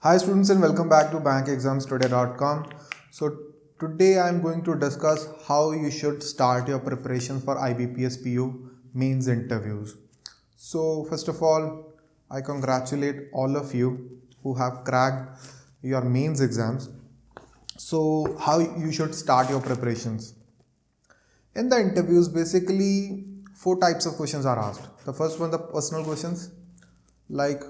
Hi students and welcome back to bankexamstoday.com. So today I am going to discuss how you should start your preparation for IBPS PO mains interviews. So first of all, I congratulate all of you who have cracked your mains exams. So how you should start your preparations. In the interviews basically four types of questions are asked. The first one the personal questions like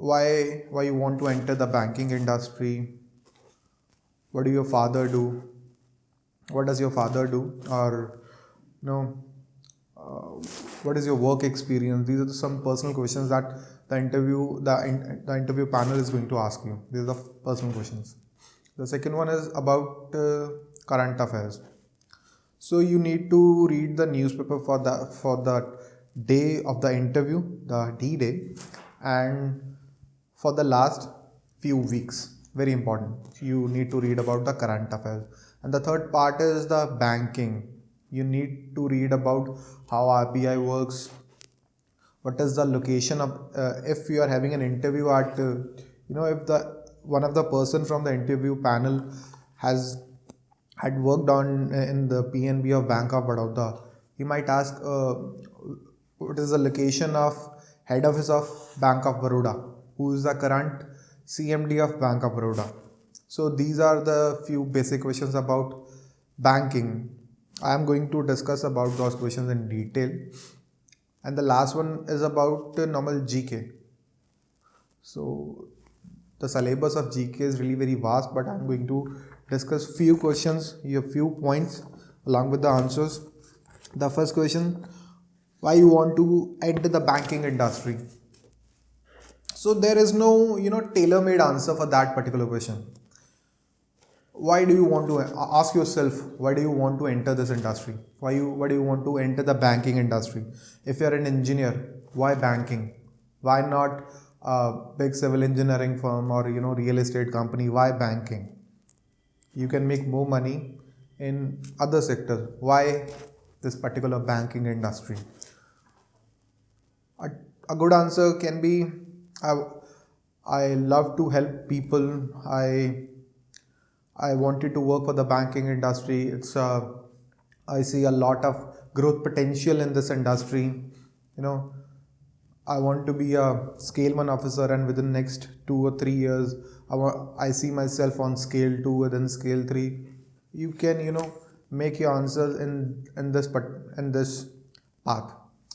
why why you want to enter the banking industry? What do your father do? What does your father do? Or you know uh, what is your work experience? These are some personal questions that the interview the, the interview panel is going to ask you. These are the personal questions. The second one is about uh, current affairs. So you need to read the newspaper for the for the day of the interview the d day and for the last few weeks. Very important. You need to read about the current affairs. And the third part is the banking. You need to read about how RBI works. What is the location of uh, if you are having an interview at uh, you know if the one of the person from the interview panel has had worked on uh, in the PNB of Bank of Baroda he might ask uh, what is the location of head office of Bank of Baroda who is the current CMD of Bank of Baroda. So these are the few basic questions about banking. I am going to discuss about those questions in detail. And the last one is about normal GK. So the syllabus of GK is really very vast, but I'm going to discuss few questions, a few points along with the answers. The first question, why you want to enter the banking industry? So there is no, you know, tailor-made answer for that particular question. Why do you want to uh, ask yourself, why do you want to enter this industry? Why you, why do you want to enter the banking industry? If you're an engineer, why banking? Why not a big civil engineering firm or, you know, real estate company? Why banking? You can make more money in other sectors. Why this particular banking industry? A, a good answer can be I, I love to help people. I I wanted to work for the banking industry. It's uh, I see a lot of growth potential in this industry. You know, I want to be a scale one officer, and within next two or three years, I want, I see myself on scale two, within scale three. You can you know make your answer in in this but in this path.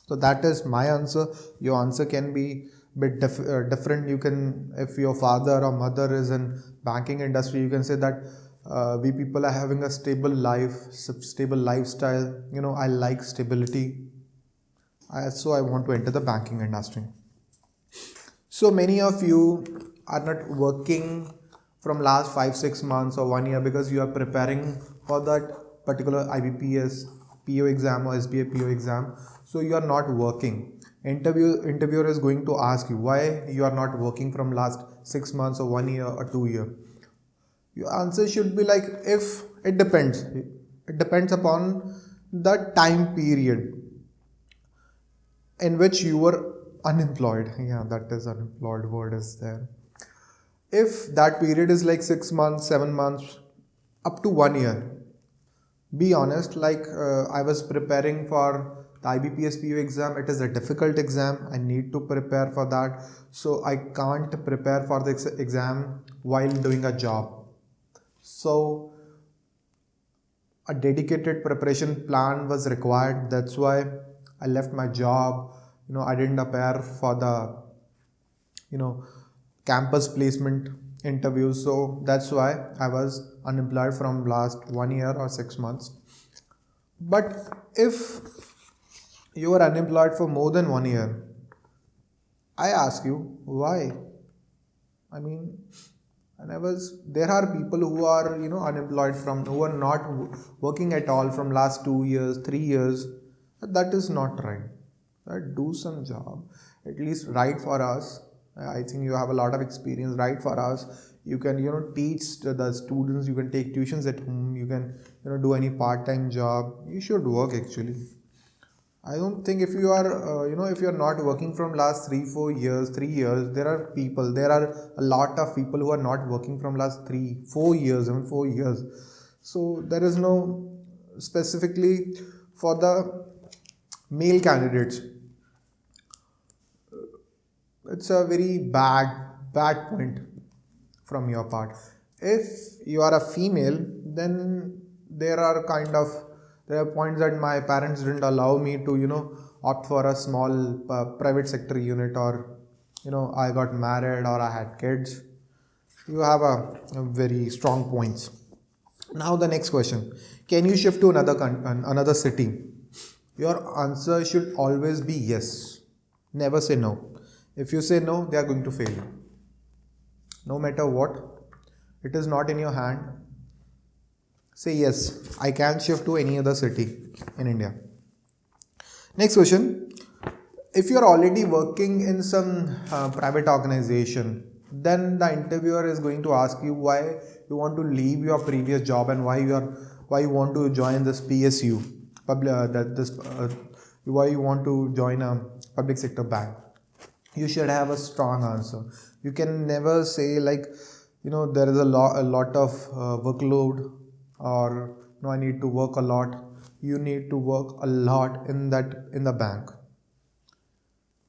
So that is my answer. Your answer can be bit dif uh, different. You can if your father or mother is in banking industry you can say that uh, we people are having a stable life stable lifestyle. You know i like stability. I, so i want to enter the banking industry. So many of you are not working from last 5 6 months or 1 year because you are preparing for that particular IBPS PO exam or SBI PO exam. So you are not working interview interviewer is going to ask you why you are not working from last six months or one year or two year. Your answer should be like if it depends. It depends upon the time period in which you were unemployed. Yeah that is unemployed word is there. If that period is like six months seven months up to one year be honest like uh, i was preparing for the IBPS PO exam it is a difficult exam. I need to prepare for that. So I can't prepare for the ex exam while doing a job. So a dedicated preparation plan was required. That's why I left my job. You know I didn't appear for the you know campus placement interview. So that's why I was unemployed from last one year or six months. But if you are unemployed for more than one year. I ask you why? I mean and i there are people who are you know unemployed from who are not working at all from last two years three years. That is not right. Right do some job. At least write for us. I think you have a lot of experience. Write for us. You can you know teach the students. You can take tuitions at home. You can you know do any part-time job. You should work actually I don't think if you are, uh, you know, if you are not working from last three, four years, three years, there are people, there are a lot of people who are not working from last three, four years, even four years. So there is no specifically for the male candidates. It's a very bad, bad point from your part. If you are a female, then there are kind of there are points that my parents didn't allow me to you know opt for a small uh, private sector unit or you know i got married or i had kids. You have a, a very strong points. Now the next question. Can you shift to another con- another city? Your answer should always be yes. Never say no. If you say no they are going to fail you. No matter what it is not in your hand Say yes, I can shift to any other city in India. Next question. If you are already working in some uh, private organization, then the interviewer is going to ask you why you want to leave your previous job and why you are why you want to join this PSU, public uh, that this uh, why you want to join a public sector bank. You should have a strong answer. You can never say like you know there is a lot a lot of uh, workload or no i need to work a lot. You need to work a lot in that in the bank.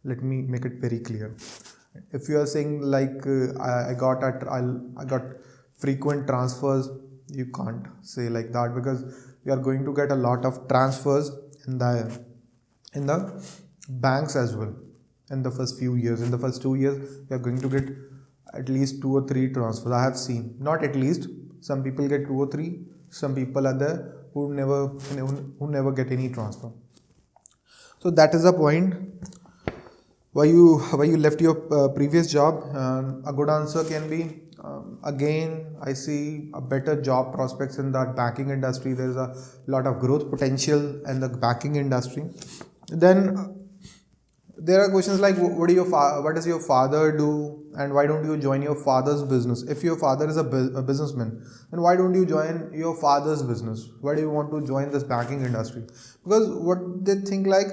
Let me make it very clear. If you are saying like uh, I, I got at i got frequent transfers you can't say like that because you are going to get a lot of transfers in the in the banks as well. In the first few years in the first two years you are going to get at least two or three transfers. I have seen not at least some people get two or three some people are there who never who never get any transfer. So that is the point. Why you why you left your uh, previous job? Uh, a good answer can be um, again i see a better job prospects in that banking industry. There's a lot of growth potential in the banking industry. Then there are questions like what do your what does your father do? And why don't you join your father's business? If your father is a, bu- a businessman then why don't you join your father's business? Why do you want to join this banking industry? Because what they think like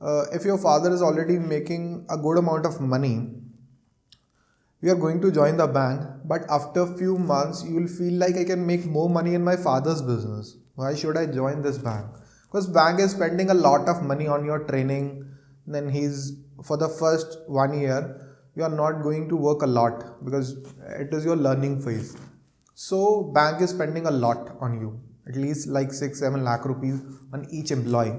uh, if your father is already making a good amount of money you are going to join the bank but after few months you will feel like i can make more money in my father's business. Why should i join this bank? Because bank is spending a lot of money on your training then he's for the first one year you are not going to work a lot because it is your learning phase. So bank is spending a lot on you at least like 6 7 lakh rupees on each employee.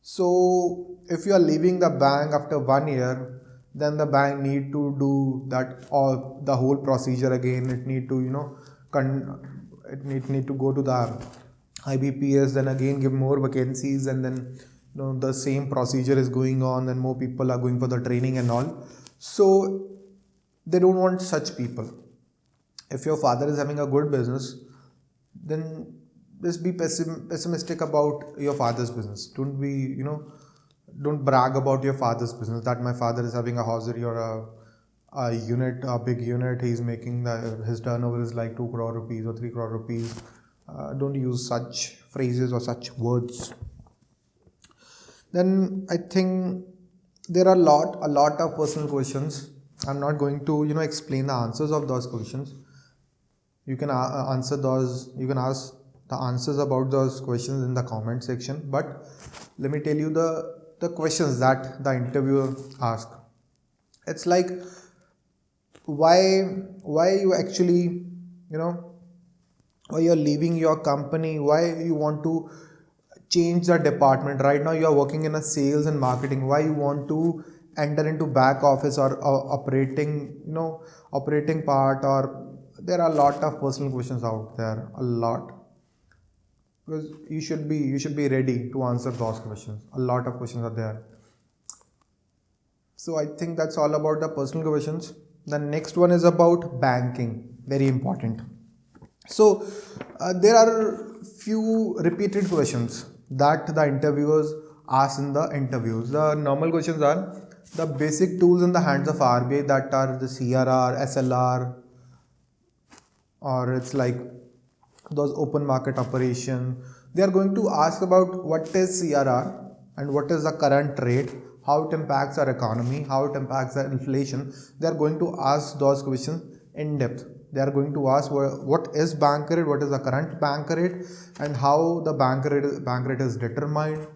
So if you are leaving the bank after one year then the bank need to do that or the whole procedure again. It need to you know it need, need to go to the ibps then again give more vacancies and then know the same procedure is going on and more people are going for the training and all. So they don't want such people. If your father is having a good business then just be pessim- pessimistic about your father's business. Don't be you know don't brag about your father's business that my father is having a hosiery or a, a unit a big unit. He's making the, his turnover is like 2 crore rupees or 3 crore rupees. Uh, don't use such phrases or such words then I think there are a lot a lot of personal questions. I'm not going to you know explain the answers of those questions. You can uh, answer those. You can ask the answers about those questions in the comment section. But let me tell you the the questions that the interviewer asked. It's like why why you actually you know why you're leaving your company why you want to change the department. Right now you are working in a sales and marketing. Why you want to enter into back office or, operating you know operating part or there are a lot of personal questions out there a lot. Because you should be you should be ready to answer those questions. A lot of questions are there. So i think that's all about the personal questions. The next one is about banking. Very important. So uh, there are few repeated questions that the interviewers ask in the interviews. The normal questions are the basic tools in the hands of RBI that are the CRR, SLR, or it's like those open market operation. They are going to ask about what is CRR, and what is the current rate how it impacts our economy how it impacts the inflation they are going to ask those questions in depth they are going to ask what is bank rate what is the current bank rate and how the bank rate bank rate is determined.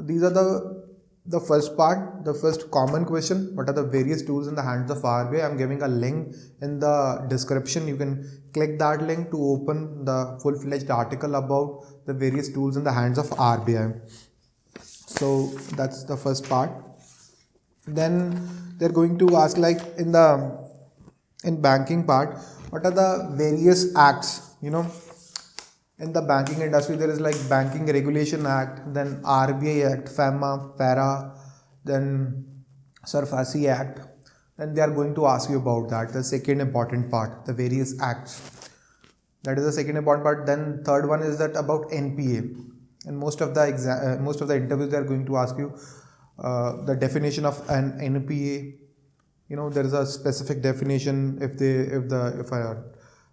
These are the the first part the first common question. What are the various tools in the hands of RBI I'm giving a link in the description. You can click that link to open the full-fledged article about the various tools in the hands of RBI so that's the first part. Then they're going to ask like in the in banking part what are the various acts you know in the banking industry there is like banking regulation act then rbi act fema fera then SARFAESI act. Then they are going to ask you about that the second important part the various acts. That is the second important part. Then third one is that about npa and most of the exa- uh, most of the interviews they are going to ask you uh, the definition of an npa you know there is a specific definition if they if the if a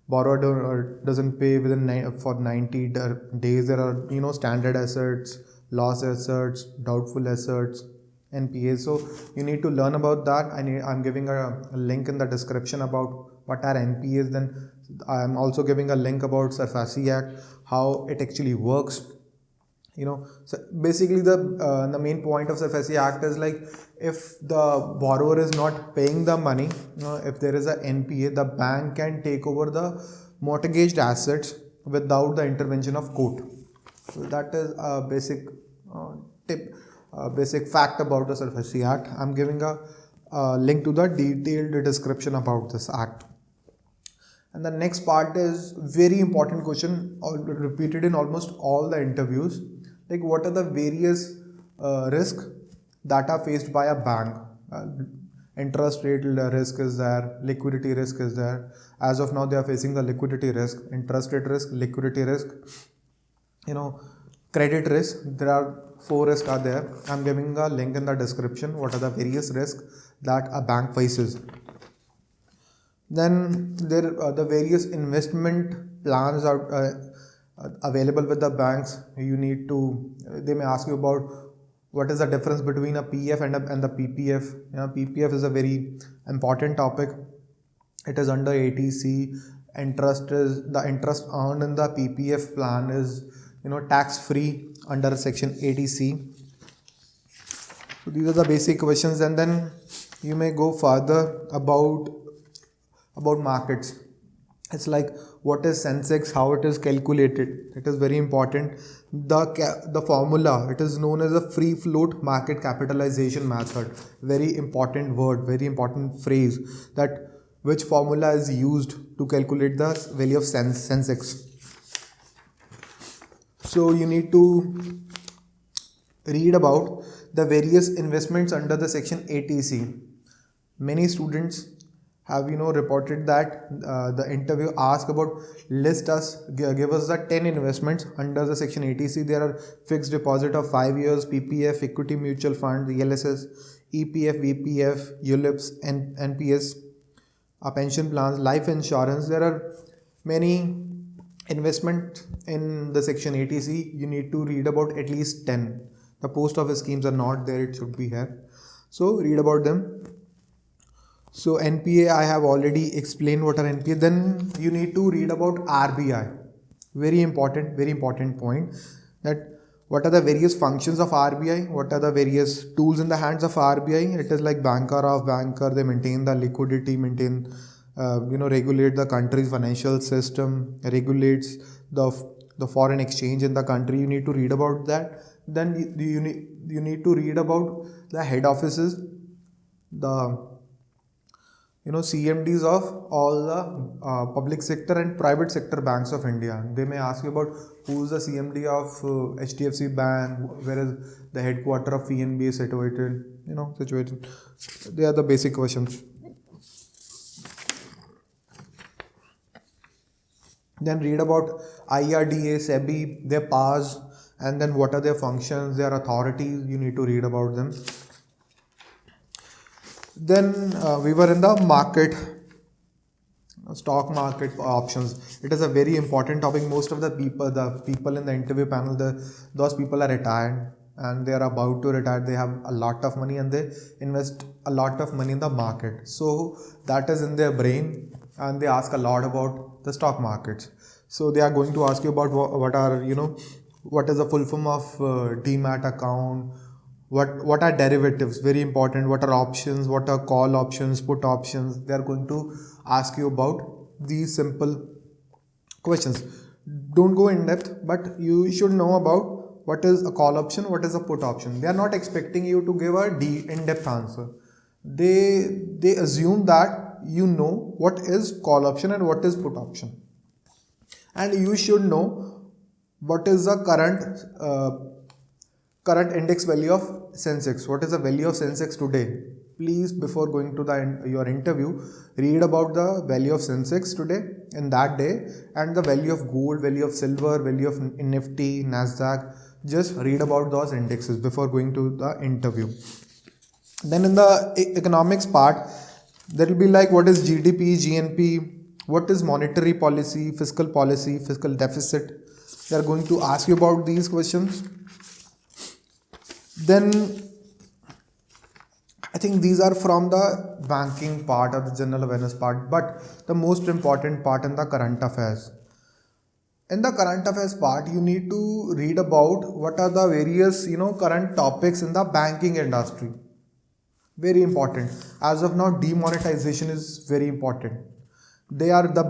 borrower doesn't pay within for 90 days there are you know standard assets loss assets doubtful assets npa so you need to learn about that. I need i'm giving a, a link in the description about what are npas then i'm also giving a link about SARFAESI act how it actually works you know? So basically the uh, the main point of the FSC Act is like if the borrower is not paying the money if there is a NPA the bank can take over the mortgaged assets without the intervention of court. So that is a basic uh, tip uh, basic fact about the SARFAESI Act. I'm giving a, a link to the detailed description about this act. And the next part is very important question repeated in almost all the interviews like what are the various uh, risks that are faced by a bank? Uh, interest rate risk is there liquidity risk is there. As of now they are facing the liquidity risk interest rate risk liquidity risk you know credit risk. There are four risks are there. I'm giving a link in the description. What are the various risks that a bank faces? Then there are the various investment plans are uh, uh, available with the banks you need to they may ask you about what is the difference between a pf and, a, and the ppf you know, ppf is a very important topic. It is under 80C interest is the interest earned in the ppf plan is you know tax free under section 80C so these are the basic questions and then you may go further about about markets. It's like what is sensex how it is calculated. It is very important. The the formula it is known as a free float market capitalization method. Very important word very important phrase that which formula is used to calculate the value of sense sensex. So you need to read about the various investments under the section 80C many students have you know reported that uh, the interview asked about list us give us the 10 investments. Under the section 80C there are fixed deposit of 5 years ppf equity mutual fund the ELSS epf vpf ulips and nps uh, pension plans life insurance. There are many investment in the section 80C you need to read about at least 10 the post office schemes are not there. It should be here. So read about them so NPA, I have already explained what are NPA. Then you need to read about RBI. Very important, very important point that what are the various functions of RBI? What are the various tools in the hands of RBI? It is like banker of banker. They maintain the liquidity, maintain, uh, you know, regulate the country's financial system, regulates the the foreign exchange in the country. You need to read about that. Then you, you need you need to read about the head offices, the you know cmds of all the uh, public sector and private sector banks of india. They may ask you about who's the cmd of uh, hdfc bank where is the headquarter of pnb situated you know situated. They are the basic questions. Then read about irda sebi their powers and then what are their functions their authorities you need to read about them then uh, we were in the market stock market options. It is a very important topic. Most of the people the people in the interview panel the those people are retired and they are about to retire. They have a lot of money and they invest a lot of money in the market. So that is in their brain and they ask a lot about the stock markets so they are going to ask you about what, what are you know what is the full form of uh, demat account what what are derivatives? Very important. What are options? What are call options? Put options. They are going to ask you about these simple questions. Don't go in depth but you should know about what is a call option what is a put option. They are not expecting you to give a d in-depth answer. They they assume that you know what is call option and what is put option. And you should know what is the current uh, current index value of sensex. What is the value of sensex today? Please before going to the your interview read about the value of sensex today in that day and the value of gold value of silver value of nifty nasdaq. Just read about those indexes before going to the interview. Then in the economics part there will be like what is gdp gnp what is monetary policy fiscal policy fiscal deficit? They are going to ask you about these questions then I think these are from the banking part or the general awareness part, but the most important part in the current affairs. In the current affairs part, you need to read about what are the various, you know, current topics in the banking industry. Very important. As of now, demonetization is very important. They are the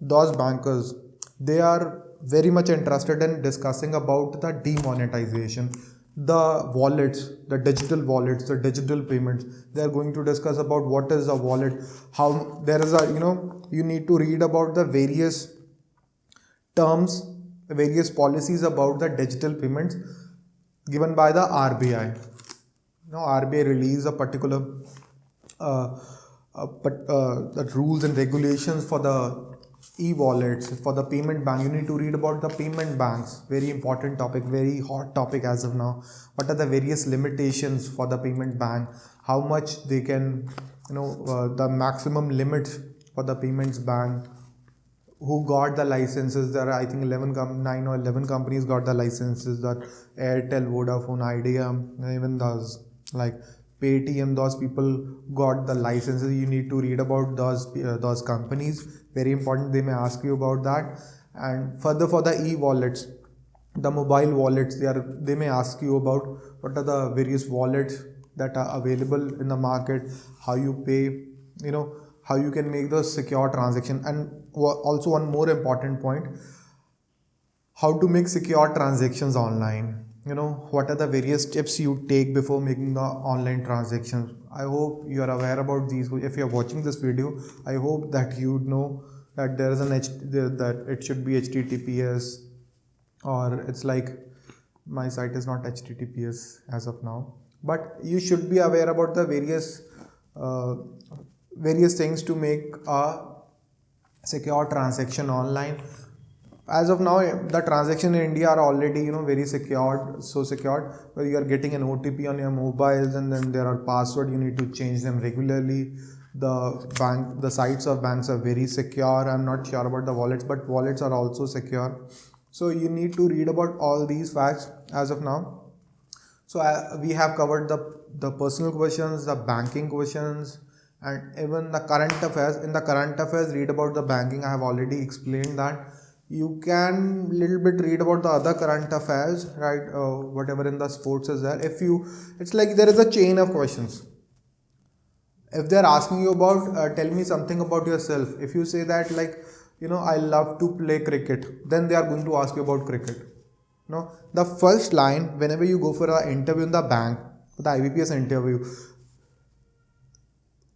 those bankers. They are very much interested in discussing about the demonetization the wallets the digital wallets the digital payments. They are going to discuss about what is a wallet how there is a you know you need to read about the various terms various policies about the digital payments given by the RBI now RBI release a particular uh, uh, but uh, the rules and regulations for the e-wallets. For the payment bank you need to read about the payment banks. Very important topic very hot topic as of now. What are the various limitations for the payment bank? How much they can you know uh, the maximum limits for the payments bank? Who got the licenses? There are i think 11 com- 9 or 11 companies got the licenses. That airtel vodafone idea even those like Paytm, those people got the licenses. You need to read about those uh, those companies. Very important. They may ask you about that. And further for the e-wallets, the mobile wallets, they are they may ask you about what are the various wallets that are available in the market, how you pay, you know, how you can make the secure transaction, and also one more important point, how to make secure transactions online you know what are the various steps you take before making the online transactions i hope you are aware about these. If you are watching this video i hope that you know that there is an H that it should be https or it's like my site is not https as of now. But you should be aware about the various uh, various things to make a secure transaction online as of now the transaction in india are already you know very secured so secured. Where you are getting an otp on your mobiles and then there are password you need to change them regularly. The bank the sites of banks are very secure. I'm not sure about the wallets but wallets are also secure. So you need to read about all these facts as of now. So uh, we have covered the the personal questions the banking questions and even the current affairs. In the current affairs read about the banking. I have already explained that you can little bit read about the other current affairs right uh, whatever in the sports is there if you it's like there is a chain of questions. If they're asking you about uh, tell me something about yourself. If you say that like you know i love to play cricket then they are going to ask you about cricket. No the first line whenever you go for an interview in the bank the ibps interview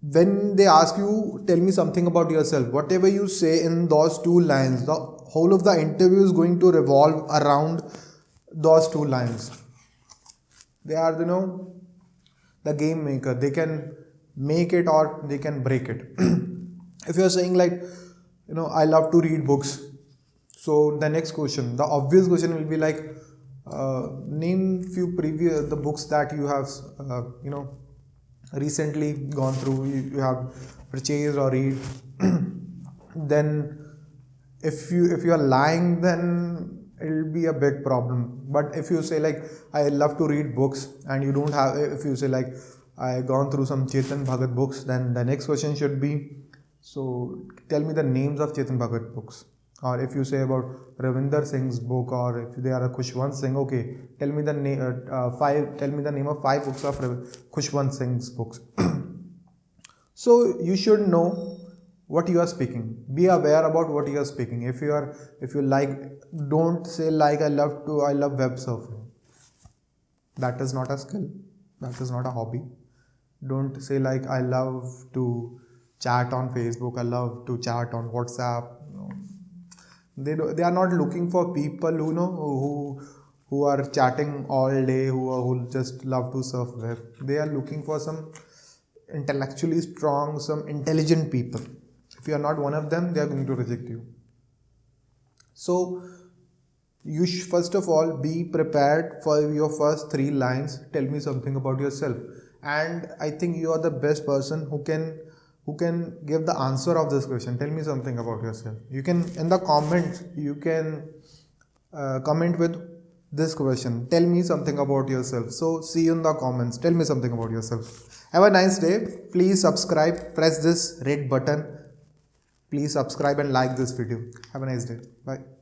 when they ask you tell me something about yourself whatever you say in those two lines the whole of the interview is going to revolve around those two lines. They are you know the game maker. They can make it or they can break it. If you're saying like you know i love to read books. So the next question the obvious question will be like uh, name few previous the books that you have uh, you know recently gone through you, you have purchased or read. Then if you if you are lying then it'll be a big problem but if you say like i love to read books and you don't have if you say like i gone through some chetan bhagat books then the next question should be so tell me the names of chetan bhagat books or if you say about Ravinder Singh's book, or if they are a Khushwant Singh, okay, tell me the name uh, uh, five. Tell me the name of five books of Khushwant Singh's books. so you should know what you are speaking. Be aware about what you are speaking. If you are, if you like, don't say like I love to. I love web surfing. That is not a skill. That is not a hobby. Don't say like I love to chat on Facebook. I love to chat on WhatsApp they do, they are not looking for people who know who who are chatting all day who who just love to surf web they are looking for some intellectually strong some intelligent people if you are not one of them they are going to reject you. So you first of all be prepared for your first three lines. Tell me something about yourself. And i think you are the best person who can who can give the answer of this question. Tell me something about yourself. You can in the comments you can uh, comment with this question. Tell me something about yourself. So see you in the comments. Tell me something about yourself. Have a nice day. Please subscribe. Press this red button please subscribe and like this video. Have a nice day. Bye